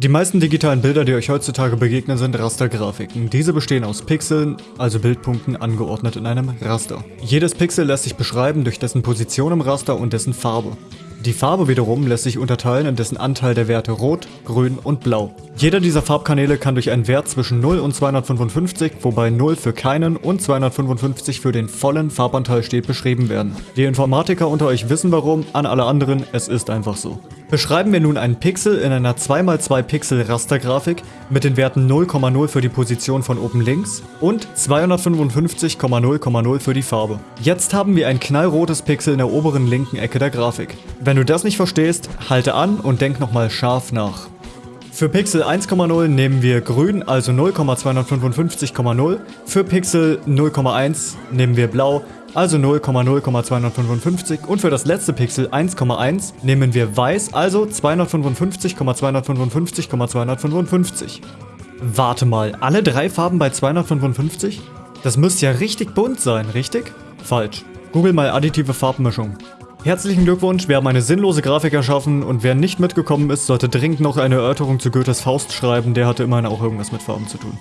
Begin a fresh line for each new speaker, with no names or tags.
Die meisten digitalen Bilder, die euch heutzutage begegnen, sind Rastergrafiken. Diese bestehen aus Pixeln, also Bildpunkten, angeordnet in einem Raster. Jedes Pixel lässt sich beschreiben durch dessen Position im Raster und dessen Farbe. Die Farbe wiederum lässt sich unterteilen in dessen Anteil der Werte Rot, Grün und Blau. Jeder dieser Farbkanäle kann durch einen Wert zwischen 0 und 255, wobei 0 für keinen und 255 für den vollen Farbanteil steht, beschrieben werden. Die Informatiker unter euch wissen warum, an alle anderen, es ist einfach so. Beschreiben wir nun einen Pixel in einer 2x2 Pixel Rastergrafik mit den Werten 0,0 für die Position von oben links und 255,0,0 für die Farbe. Jetzt haben wir ein knallrotes Pixel in der oberen linken Ecke der Grafik. Wenn du das nicht verstehst, halte an und denk nochmal scharf nach. Für Pixel 1,0 nehmen wir grün, also 0,255,0. Für Pixel 0,1 nehmen wir blau, also 0,0,255 und für das letzte Pixel 1,1 nehmen wir weiß, also 255,255,255. Warte mal, alle drei Farben bei 255? Das müsste ja richtig bunt sein, richtig? Falsch. Google mal additive Farbmischung. Herzlichen Glückwunsch, wir haben eine sinnlose Grafik erschaffen und wer nicht mitgekommen ist, sollte dringend noch eine Erörterung zu Goethes Faust schreiben, der hatte immerhin auch irgendwas mit Farben zu tun.